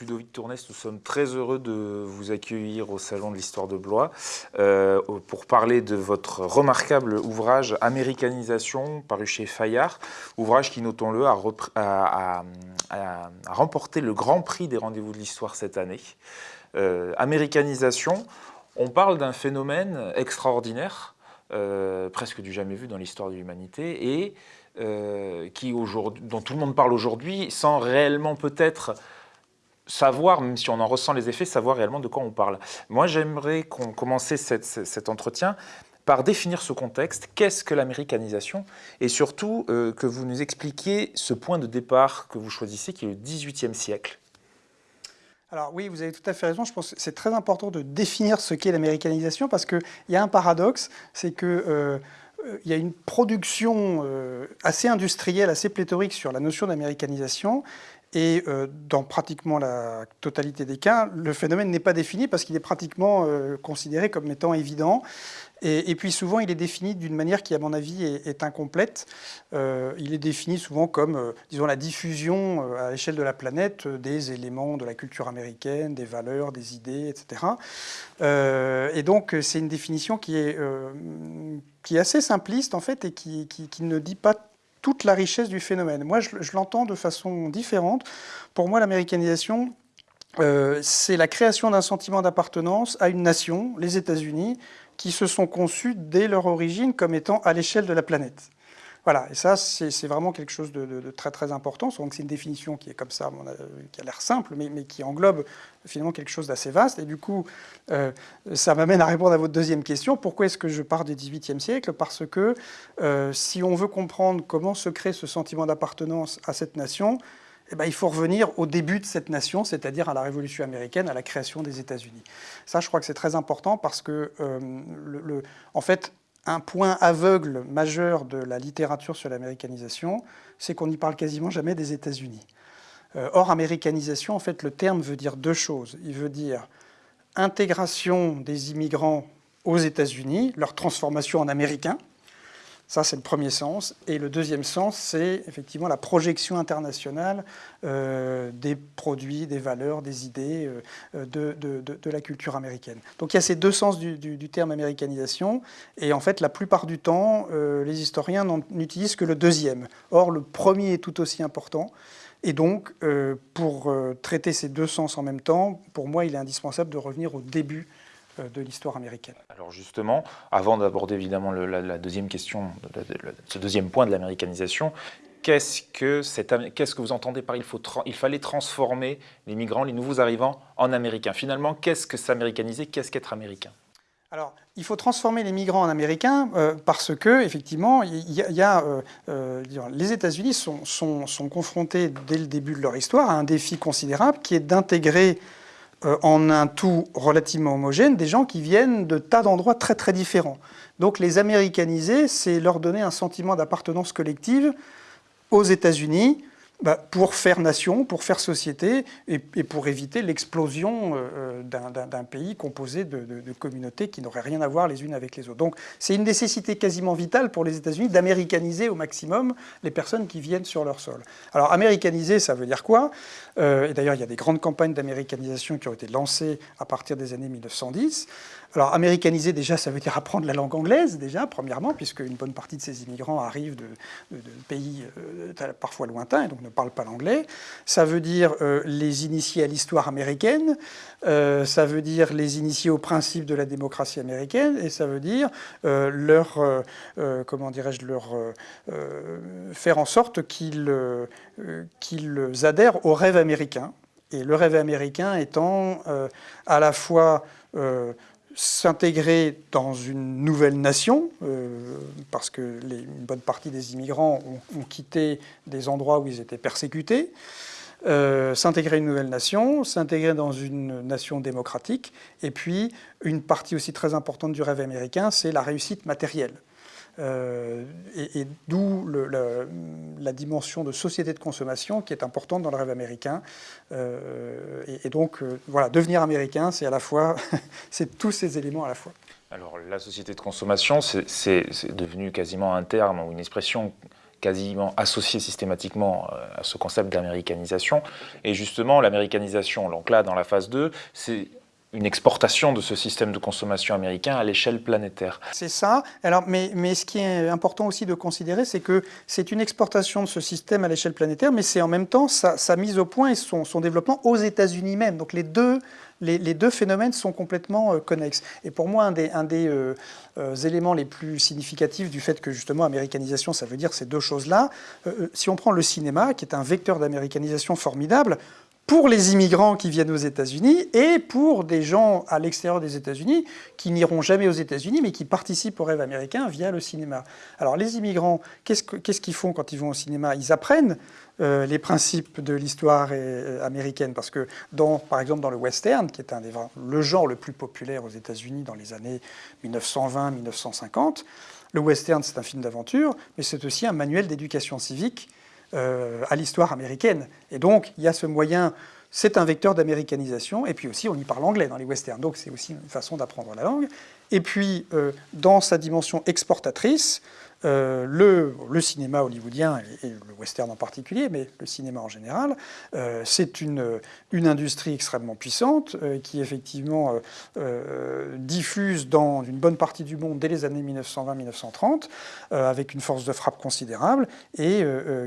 Ludovic Tournès, nous sommes très heureux de vous accueillir au Salon de l'Histoire de Blois euh, pour parler de votre remarquable ouvrage Américanisation, paru chez Fayard, ouvrage qui, notons-le, a, remporté le Grand Prix des rendez-vous de l'Histoire cette année. Euh, Américanisation, on parle d'un phénomène extraordinaire, euh, presque du jamais vu dans l'histoire de l'humanité, et euh, qui dont tout le monde parle aujourd'hui, sans réellement peut-être savoir, même si on en ressent les effets, savoir réellement de quoi on parle. Moi, j'aimerais qu'on commence cet entretien par définir ce contexte, qu'est-ce que l'américanisation, et surtout euh, que vous nous expliquiez ce point de départ que vous choisissez, qui est le XVIIIe siècle. Alors oui, vous avez tout à fait raison. Je pense que c'est très important de définir ce qu'est l'américanisation parce qu'il y a un paradoxe, c'est que euh, il y a une production euh, assez industrielle, assez pléthorique sur la notion d'américanisation. Et euh, dans pratiquement la totalité des cas, le phénomène n'est pas défini parce qu'il est pratiquement euh, considéré comme étant évident. Et, puis souvent, il est défini d'une manière qui, à mon avis, est, incomplète. il est défini souvent comme, disons, la diffusion à l'échelle de la planète des éléments de la culture américaine, des valeurs, des idées, etc. et donc, c'est une définition qui est qui est assez simpliste en fait et qui, ne dit pas toute la richesse du phénomène. Moi, je, l'entends de façon différente. Pour moi, l'américanisation, euh, c'est la création d'un sentiment d'appartenance à une nation, les États-Unis, qui se sont conçus dès leur origine comme étant à l'échelle de la planète. Voilà, et ça, c'est vraiment quelque chose de, très très important. C'est une définition qui est comme ça, qui a l'air simple, mais, qui englobe finalement quelque chose d'assez vaste. Et du coup, euh, ça m'amène à répondre à votre deuxième question. Pourquoi est-ce que je pars du XVIIIe siècle? Parce que euh, si on veut comprendre comment se crée ce sentiment d'appartenance à cette nation, eh ben, il faut revenir au début de cette nation, c'est-à-dire à la Révolution américaine, à la création des États-Unis. Ça, je crois que c'est très important parce que, euh, en fait, un point aveugle majeur de la littérature sur l'américanisation, c'est qu'on n'y parle quasiment jamais des États-Unis. Euh, or, américanisation, en fait, le terme veut dire deux choses. Il veut dire intégration des immigrants aux États-Unis, leur transformation en Américains, ça, c'est le premier sens. Et le deuxième sens, c'est effectivement la projection internationale euh, des produits, des valeurs, des idées euh, de, de, la culture américaine. Donc il y a ces deux sens du, terme américanisation. Et en fait, la plupart du temps, euh, les historiens n'utilisent que le deuxième. Or, le premier est tout aussi important. Et donc, pour traiter ces deux sens en même temps, pour moi, il est indispensable de revenir au début de l'histoire américaine. Alors justement, avant d'aborder évidemment la, deuxième question, ce deuxième point de l'américanisation, qu'est-ce que, qu'est-ce que vous entendez par il, faut il fallait transformer les migrants, les nouveaux arrivants en américains? Finalement, qu'est-ce que s'américaniser? Qu'est-ce qu'être américain? Alors, il faut transformer les migrants en américains euh, parce que, effectivement, il y a, euh, les États-Unis sont, sont, sont, confrontés dès le début de leur histoire à un défi considérable qui est d'intégrer euh, en un tout relativement homogène des gens qui viennent de tas d'endroits très très différents. Donc les américaniser, c'est leur donner un sentiment d'appartenance collective aux États-Unis, bah, pour faire nation, pour faire société et, pour éviter l'explosion euh, d'un pays composé de, communautés qui n'auraient rien à voir les unes avec les autres. Donc c'est une nécessité quasiment vitale pour les États-Unis d'américaniser au maximum les personnes qui viennent sur leur sol. Alors américaniser, ça veut dire quoi? Euh, Et d'ailleurs, il y a des grandes campagnes d'américanisation qui ont été lancées à partir des années 1910. Alors, américaniser, déjà, ça veut dire apprendre la langue anglaise, déjà, premièrement, puisque une bonne partie de ces immigrants arrivent de, pays euh, parfois lointains et donc ne parlent pas l'anglais. Ça veut dire euh, les initier à l'histoire américaine, euh, ça veut dire les initier aux principes de la démocratie américaine, et ça veut dire leur, comment dirais-je, leur faire en sorte qu'ils qu'ils adhèrent au rêve américain. Et le rêve américain étant à la fois s'intégrer dans une nouvelle nation, euh, parce que une bonne partie des immigrants ont, quitté des endroits où ils étaient persécutés, euh, s'intégrer une nouvelle nation, s'intégrer dans une nation démocratique, et puis une partie aussi très importante du rêve américain, c'est la réussite matérielle. Euh, et, d'où la, dimension de société de consommation qui est importante dans le rêve américain. Euh, et, donc, euh, voilà, devenir américain, c'est à la fois, c'est tous ces éléments à la fois. Alors, la société de consommation, c'est devenu quasiment un terme ou une expression quasiment associé systématiquement à ce concept d'américanisation. Et justement, l'américanisation, donc là, dans la phase 2, c'est une exportation de ce système de consommation américain à l'échelle planétaire. C'est ça. Alors, mais, ce qui est important aussi de considérer, c'est que c'est une exportation de ce système à l'échelle planétaire, mais c'est en même temps sa, mise au point et son, développement aux États-Unis même. Donc les deux, phénomènes sont complètement euh, connexes. Et pour moi, un des, un des euh, euh, éléments les plus significatifs du fait que justement américanisation, ça veut dire ces deux choses-là, si on prend le cinéma, qui est un vecteur d'américanisation formidable, pour les immigrants qui viennent aux États-Unis et pour des gens à l'extérieur des États-Unis qui n'iront jamais aux États-Unis mais qui participent au rêve américain via le cinéma. Alors les immigrants, qu'est-ce qu'ils font quand ils vont au cinéma? Ils apprennent euh, les principes de l'histoire euh, américaine parce que dans, par exemple dans le western, qui est un des, le genre le plus populaire aux États-Unis dans les années 1920-1950, le western c'est un film d'aventure mais c'est aussi un manuel d'éducation civique à l'histoire américaine. Et donc, il y a ce moyen, c'est un vecteur d'américanisation, et puis aussi, on y parle anglais dans les westerns, donc c'est aussi une façon d'apprendre la langue. Et puis, euh, dans sa dimension exportatrice, euh, le, cinéma hollywoodien, et, le western en particulier, mais le cinéma en général, euh, c'est une, industrie extrêmement puissante euh, qui effectivement diffuse dans une bonne partie du monde dès les années 1920-1930, avec une force de frappe considérable, et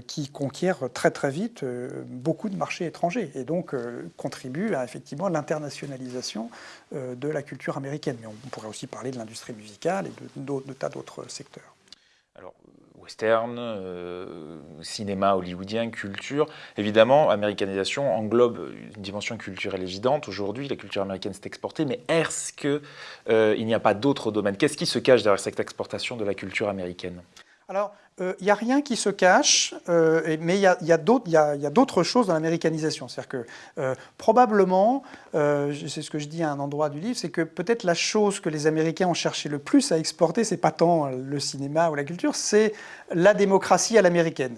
qui conquiert très très vite beaucoup de marchés étrangers, et donc contribue à l'internationalisation de la culture américaine. Mais on pourrait aussi parler de l'industrie musicale et de, tas d'autres secteurs western, euh, cinéma hollywoodien, culture. Évidemment, américanisation englobe une dimension culturelle évidente. Aujourd'hui, la culture américaine s'est exportée, mais est-ce qu'il euh, n'y a pas d'autres domaines? Qu'est-ce qui se cache derrière cette exportation de la culture américaine? Alors, il euh, n'y a rien qui se cache, euh, mais il y a, d'autres choses dans l'américanisation. C'est-à-dire que euh, probablement, c'est ce que je dis à un endroit du livre, c'est que peut-être la chose que les Américains ont cherché le plus à exporter, c'est pas tant le cinéma ou la culture, c'est la démocratie à l'américaine.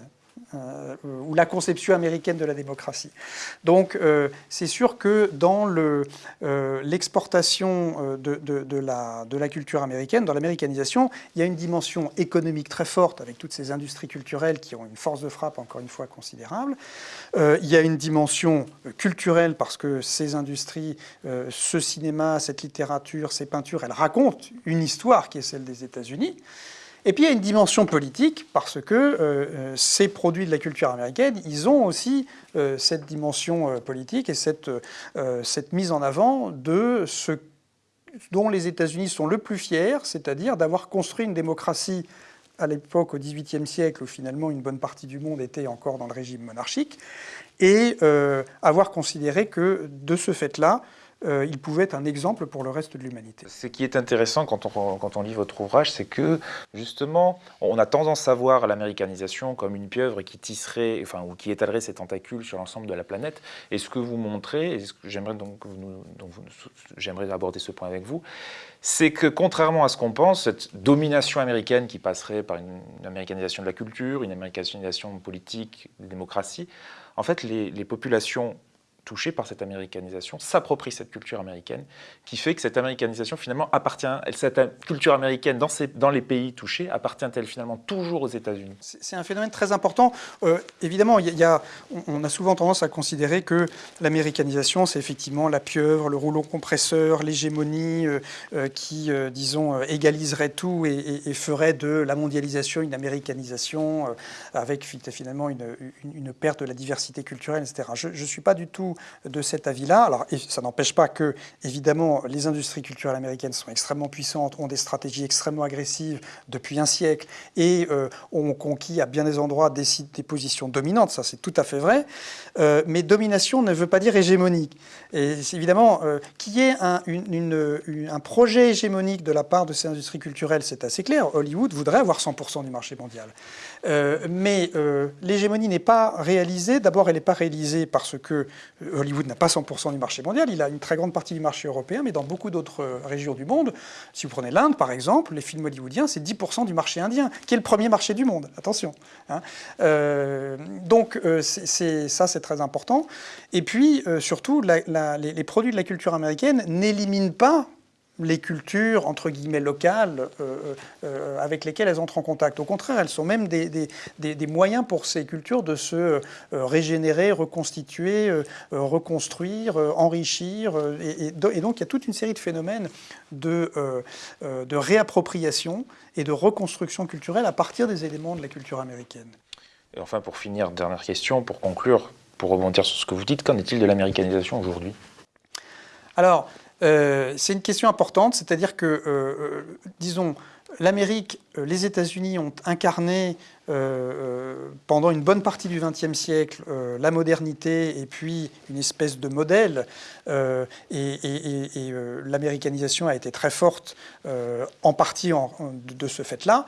Euh, ou la conception américaine de la démocratie. Donc euh, c'est sûr que dans euh, l'exportation de, la, culture américaine, dans l'américanisation, il y a une dimension économique très forte avec toutes ces industries culturelles qui ont une force de frappe encore une fois considérable. il y a une dimension culturelle parce que ces industries, ce cinéma, cette littérature, ces peintures, elles racontent une histoire qui est celle des États-Unis. Et puis il y a une dimension politique, parce que euh, euh, ces produits de la culture américaine, ils ont aussi euh, cette dimension politique et cette, cette mise en avant de ce dont les États-Unis sont le plus fiers, c'est-à-dire d'avoir construit une démocratie à l'époque, au XVIIIe siècle, où finalement une bonne partie du monde était encore dans le régime monarchique, et avoir considéré que, de ce fait-là, euh, il pouvait être un exemple pour le reste de l'humanité. Ce qui est intéressant quand on, lit votre ouvrage, c'est que justement, on a tendance à voir l'américanisation comme une pieuvre qui tisserait, enfin, ou qui étalerait ses tentacules sur l'ensemble de la planète. Et ce que vous montrez, et j'aimerais donc, j'aimerais aborder ce point avec vous, c'est que contrairement à ce qu'on pense, cette domination américaine qui passerait par une, américanisation de la culture, une américanisation politique, de démocratie, en fait, les populations touchés par cette américanisation, s'approprient cette culture américaine, qui fait que cette américanisation finalement appartient, cette culture américaine dans, les pays touchés, appartient-elle finalement toujours aux États-Unis? C'est un phénomène très important. Euh, évidemment, il y a, on a souvent tendance à considérer que l'américanisation, c'est effectivement la pieuvre, le rouleau compresseur, l'hégémonie euh, euh, qui, disons, égaliserait tout et, ferait de la mondialisation une américanisation avec finalement une, perte de la diversité culturelle, etc. Je ne suis pas du tout de cet avis-là. Alors, ça n'empêche pas que, évidemment, les industries culturelles américaines sont extrêmement puissantes, ont des stratégies extrêmement agressives depuis un siècle et euh, ont conquis à bien des endroits des, positions dominantes. Ça, c'est tout à fait vrai. Euh, mais domination ne veut pas dire hégémonique. Et évidemment, euh, qu'il y ait un projet hégémonique de la part de ces industries culturelles, c'est assez clair. Hollywood voudrait avoir 100% du marché mondial. mais l'hégémonie n'est pas réalisée. D'abord, elle n'est pas réalisée parce que Hollywood n'a pas 100% du marché mondial, il a une très grande partie du marché européen, mais dans beaucoup d'autres euh, régions du monde, si vous prenez l'Inde par exemple, les films hollywoodiens, c'est 10% du marché indien, qui est le premier marché du monde, attention. Hein. Euh, donc euh, ça c'est très important. Et puis surtout, les, produits de la culture américaine n'éliminent pas les cultures, entre guillemets, locales euh, euh, avec lesquelles elles entrent en contact. Au contraire, elles sont même des, des, moyens pour ces cultures de se régénérer, reconstituer, reconstruire, enrichir. Et, et, donc, il y a toute une série de phénomènes de, de réappropriation et de reconstruction culturelle à partir des éléments de la culture américaine. Et enfin, pour finir, dernière question, pour conclure, pour rebondir sur ce que vous dites, qu'en est-il de l'américanisation aujourd'hui? Alors, euh, c'est une question importante, c'est-à-dire que, euh, euh, disons, l'Amérique, les États-Unis ont incarné pendant une bonne partie du XXe siècle la modernité et puis une espèce de modèle. et, l'américanisation a été très forte en partie de, ce fait-là.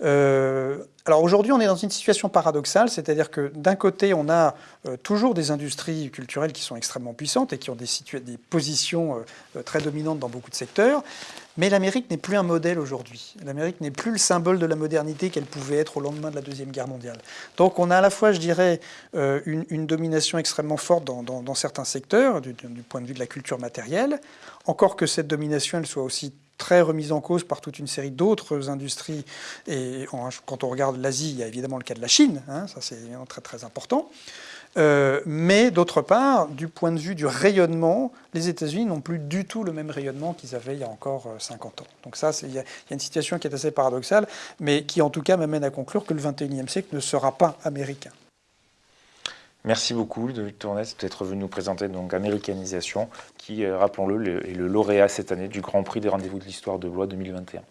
alors aujourd'hui, on est dans une situation paradoxale, c'est-à-dire que d'un côté, on a toujours des industries culturelles qui sont extrêmement puissantes et qui ont des, des positions très dominantes dans beaucoup de secteurs. Mais l'Amérique n'est plus un modèle aujourd'hui. L'Amérique n'est plus le symbole de la modernité qu'elle pouvait être au lendemain de la Deuxième Guerre mondiale. Donc on a à la fois, je dirais, euh, une, domination extrêmement forte dans, certains secteurs, du, point de vue de la culture matérielle, encore que cette domination, elle soit aussi très remise en cause par toute une série d'autres industries. Et quand on regarde l'Asie, il y a évidemment le cas de la Chine, hein, ça c'est très très important. Euh, mais d'autre part, du point de vue du rayonnement, les États-Unis n'ont plus du tout le même rayonnement qu'ils avaient il y a encore 50 euh, ans. Donc ça, il y, a une situation qui est assez paradoxale, mais qui en tout cas m'amène à conclure que le 21e siècle ne sera pas américain. Merci beaucoup, de Tournès, d'être venu nous présenter donc Américanisation, qui, euh, rappelons-le, est le lauréat cette année du Grand Prix des rendez-vous de l'histoire de Blois 2021.